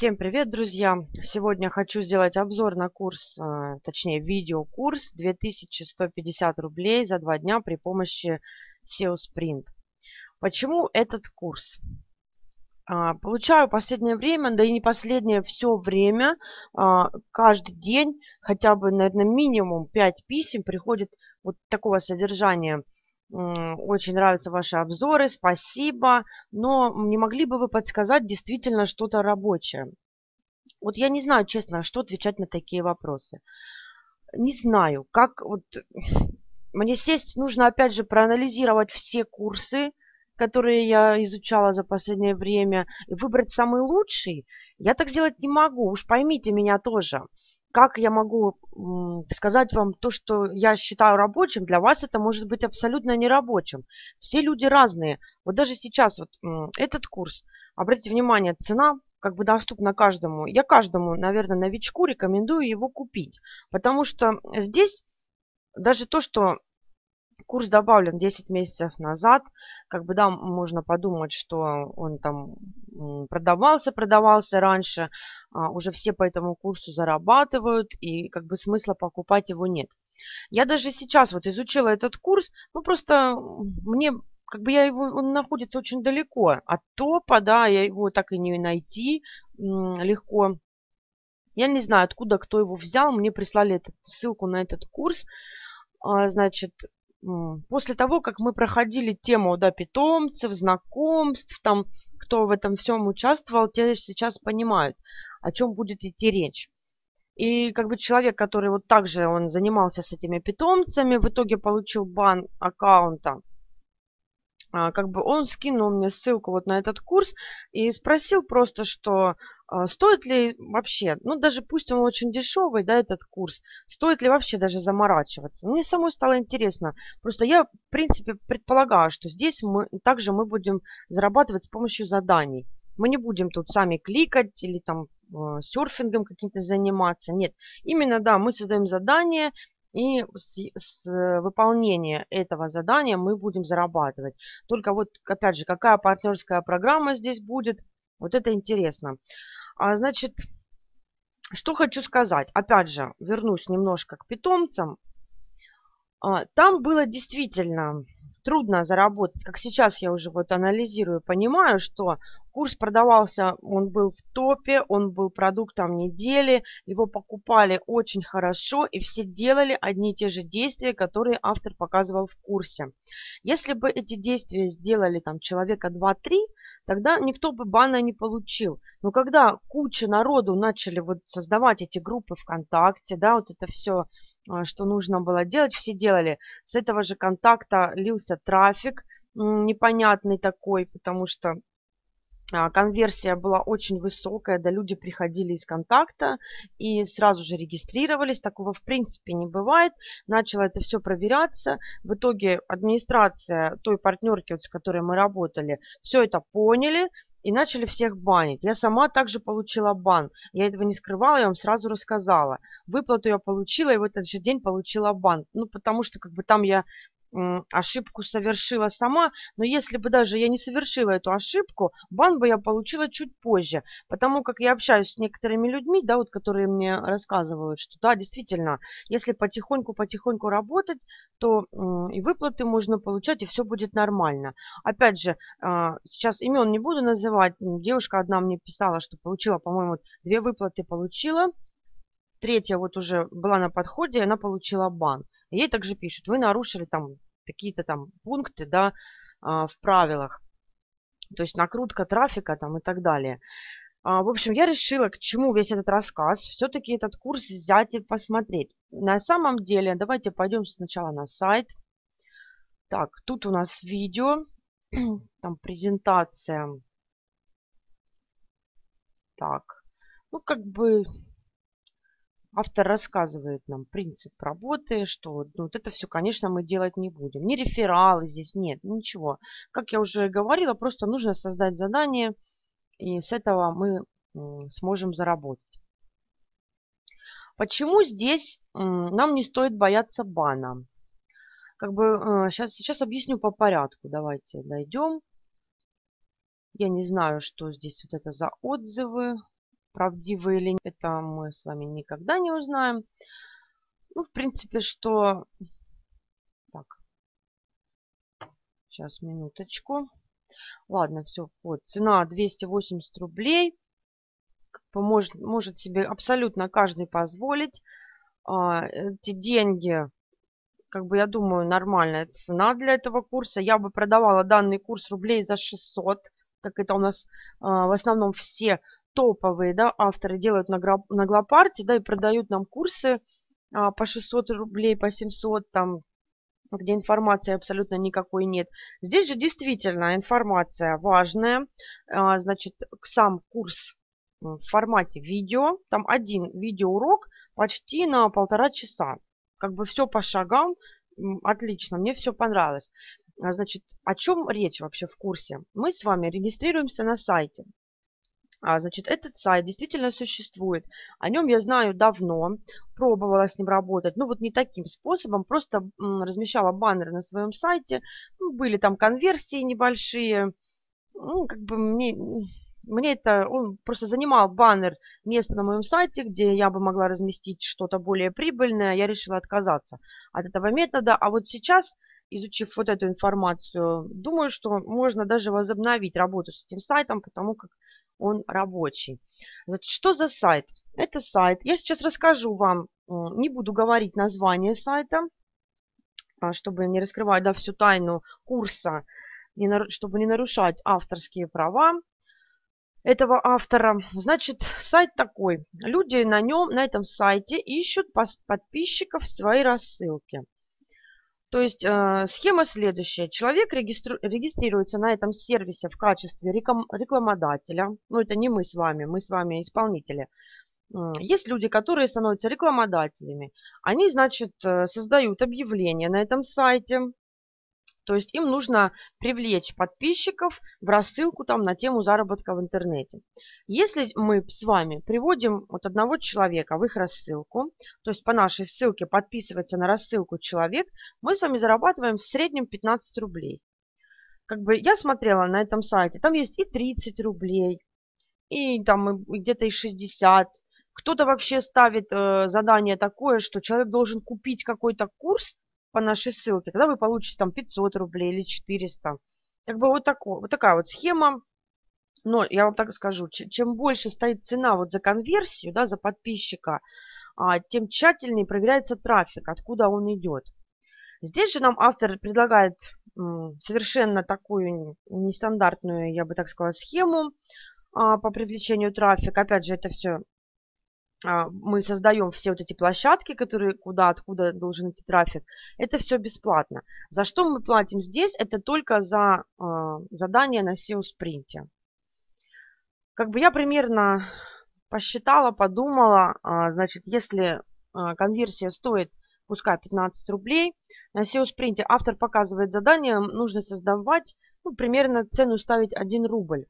Всем привет, друзья! Сегодня хочу сделать обзор на курс, э, точнее видеокурс 2150 рублей за два дня при помощи SEO Sprint. Почему этот курс? А, получаю последнее время, да и не последнее, все время, а, каждый день, хотя бы, наверное, минимум 5 писем приходит вот такого содержания – очень нравятся ваши обзоры, спасибо. Но не могли бы вы подсказать действительно что-то рабочее? Вот я не знаю, честно, что отвечать на такие вопросы. Не знаю, как вот... Мне сесть нужно, опять же, проанализировать все курсы, которые я изучала за последнее время, и выбрать самый лучший. Я так сделать не могу, уж поймите меня тоже как я могу сказать вам то, что я считаю рабочим, для вас это может быть абсолютно нерабочим. Все люди разные. Вот даже сейчас вот этот курс, обратите внимание, цена как бы доступна каждому. Я каждому, наверное, новичку рекомендую его купить, потому что здесь даже то, что курс добавлен 10 месяцев назад, как бы, да, можно подумать, что он там продавался, продавался раньше, а, уже все по этому курсу зарабатывают, и как бы смысла покупать его нет. Я даже сейчас вот изучила этот курс, ну просто мне как бы я его, он находится очень далеко от топа, да, я его так и не найти легко. Я не знаю, откуда кто его взял, мне прислали эту ссылку на этот курс. А, значит, после того, как мы проходили тему да, питомцев, знакомств, там, кто в этом всем участвовал, те сейчас понимают, о чем будет идти речь. И как бы человек, который вот также он занимался с этими питомцами, в итоге получил бан аккаунта как бы он скинул мне ссылку вот на этот курс и спросил просто, что а, стоит ли вообще, ну даже пусть он очень дешевый, да, этот курс, стоит ли вообще даже заморачиваться. Мне самой стало интересно. Просто я, в принципе, предполагаю, что здесь мы также мы будем зарабатывать с помощью заданий. Мы не будем тут сами кликать или там а, серфингом каким-то заниматься. Нет, именно, да, мы создаем задание, и с, с выполнения этого задания мы будем зарабатывать. Только вот, опять же, какая партнерская программа здесь будет, вот это интересно. А, значит, что хочу сказать. Опять же, вернусь немножко к питомцам. А, там было действительно трудно заработать. Как сейчас я уже вот анализирую, понимаю, что курс продавался, он был в топе, он был продуктом недели, его покупали очень хорошо, и все делали одни и те же действия, которые автор показывал в курсе. Если бы эти действия сделали там человека 2-3, тогда никто бы бана не получил. Но когда куча народу начали вот создавать эти группы ВКонтакте, да, вот это все, а, что нужно было делать, все делали. С этого же контакта лился трафик непонятный такой, потому что конверсия была очень высокая, да, люди приходили из контакта и сразу же регистрировались. Такого в принципе не бывает. Начало это все проверяться. В итоге администрация той партнерки, вот, с которой мы работали, все это поняли и начали всех банить. Я сама также получила бан. Я этого не скрывала, я вам сразу рассказала. Выплату я получила и в этот же день получила бан. Ну, потому что как бы там я ошибку совершила сама, но если бы даже я не совершила эту ошибку, бан бы я получила чуть позже, потому как я общаюсь с некоторыми людьми, да, вот, которые мне рассказывают, что да, действительно, если потихоньку-потихоньку работать, то и выплаты можно получать, и все будет нормально. Опять же, а, сейчас имен не буду называть, девушка одна мне писала, что получила, по-моему, две выплаты получила, третья вот уже была на подходе, и она получила бан. Ей также пишут, вы нарушили там какие-то там пункты, да, а, в правилах. То есть накрутка трафика там и так далее. А, в общем, я решила, к чему весь этот рассказ. Все-таки этот курс взять и посмотреть. На самом деле, давайте пойдем сначала на сайт. Так, тут у нас видео, там презентация. Так, ну как бы автор рассказывает нам принцип работы, что ну, вот это все, конечно, мы делать не будем. Ни рефералы здесь нет, ничего. Как я уже говорила, просто нужно создать задание, и с этого мы сможем заработать. Почему здесь нам не стоит бояться бана? Как бы сейчас, э, сейчас объясню по порядку. Давайте дойдем. Я не знаю, что здесь вот это за отзывы. Правдивы или нет, это мы с вами никогда не узнаем. Ну, в принципе, что... Так. Сейчас, минуточку. Ладно, все. Вот, цена 280 рублей. Может, может себе абсолютно каждый позволить. А, эти деньги, как бы я думаю, нормальная цена для этого курса. Я бы продавала данный курс рублей за 600, как это у нас а, в основном все топовые да, авторы делают на, на Глопарте, да, и продают нам курсы а, по 600 рублей, по 700, там, где информации абсолютно никакой нет. Здесь же действительно информация важная. А, значит, сам курс в формате видео, там один видеоурок почти на полтора часа. Как бы все по шагам, отлично, мне все понравилось. А, значит, о чем речь вообще в курсе? Мы с вами регистрируемся на сайте. А, значит, этот сайт действительно существует. О нем я знаю давно, пробовала с ним работать. Ну, вот не таким способом, просто размещала баннеры на своем сайте. Ну, были там конверсии небольшие. Ну, как бы мне, мне это, он просто занимал баннер место на моем сайте, где я бы могла разместить что-то более прибыльное. Я решила отказаться от этого метода. А вот сейчас изучив вот эту информацию, думаю, что можно даже возобновить работу с этим сайтом, потому как он рабочий. Значит, что за сайт? Это сайт. Я сейчас расскажу вам, не буду говорить название сайта, а, чтобы не раскрывать да, всю тайну курса, чтобы не нарушать авторские права этого автора. Значит, сайт такой. Люди на нем, на этом сайте ищут подписчиков своей рассылке. То есть э, схема следующая. Человек регистру... регистрируется на этом сервисе в качестве реклам... рекламодателя. Ну, это не мы с вами, мы с вами исполнители. Есть люди, которые становятся рекламодателями. Они, значит, э, создают объявление на этом сайте, то есть им нужно привлечь подписчиков в рассылку там на тему заработка в интернете. Если мы с вами приводим вот одного человека в их рассылку, то есть по нашей ссылке подписывается на рассылку человек, мы с вами зарабатываем в среднем 15 рублей. Как бы я смотрела на этом сайте, там есть и 30 рублей, и там где-то и 60. Кто-то вообще ставит э, задание такое, что человек должен купить какой-то курс, по нашей ссылке, тогда вы получите там 500 рублей или 400. Как бы вот, такой, вот такая вот схема. Но я вам так скажу, чем больше стоит цена вот за конверсию, да, за подписчика, а, тем тщательнее проверяется трафик, откуда он идет. Здесь же нам автор предлагает совершенно такую нестандартную, я бы так сказала, схему а, по привлечению трафика. Опять же, это все мы создаем все вот эти площадки, которые куда, откуда должен идти трафик, это все бесплатно. За что мы платим здесь? Это только за э, задание на SEO-спринте. Как бы я примерно посчитала, подумала, э, значит, если э, конверсия стоит, пускай 15 рублей, на SEO-спринте автор показывает задание, нужно создавать, ну, примерно цену ставить 1 рубль.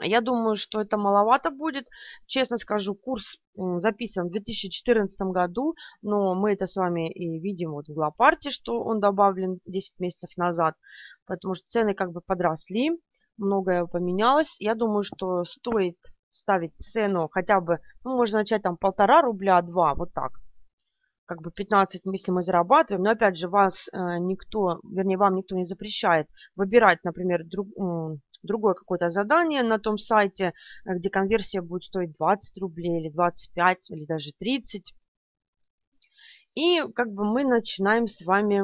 Я думаю, что это маловато будет. Честно скажу, курс записан в 2014 году, но мы это с вами и видим вот в Глопарте, что он добавлен 10 месяцев назад, потому что цены как бы подросли, многое поменялось. Я думаю, что стоит ставить цену хотя бы, ну, можно начать там полтора рубля, два, вот так. Как бы 15, если мы зарабатываем, но опять же, вас э, никто, вернее, вам никто не запрещает выбирать, например, друг, другое какое-то задание на том сайте, э, где конверсия будет стоить 20 рублей или 25 или даже 30. И как бы мы начинаем с вами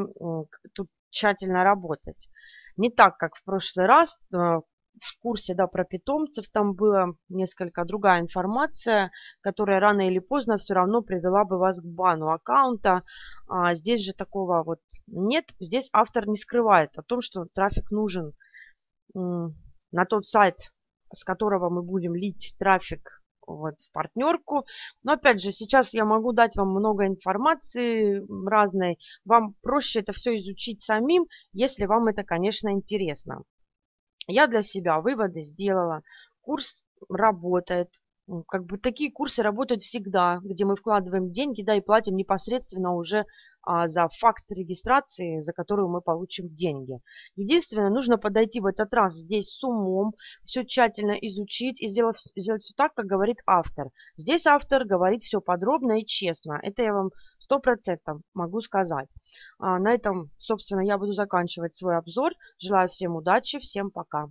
тут тщательно работать. Не так, как в прошлый раз, э, в курсе да, про питомцев там была несколько другая информация, которая рано или поздно все равно привела бы вас к бану аккаунта. А здесь же такого вот нет. Здесь автор не скрывает о том, что трафик нужен на тот сайт, с которого мы будем лить трафик вот, в партнерку. Но опять же, сейчас я могу дать вам много информации разной. Вам проще это все изучить самим, если вам это, конечно, интересно. Я для себя выводы сделала. Курс работает. Как бы такие курсы работают всегда, где мы вкладываем деньги, да, и платим непосредственно уже а, за факт регистрации, за которую мы получим деньги. Единственное, нужно подойти в этот раз здесь с умом, все тщательно изучить и сделать, сделать все так, как говорит автор. Здесь автор говорит все подробно и честно. Это я вам сто процентов могу сказать. А, на этом, собственно, я буду заканчивать свой обзор. Желаю всем удачи, всем пока.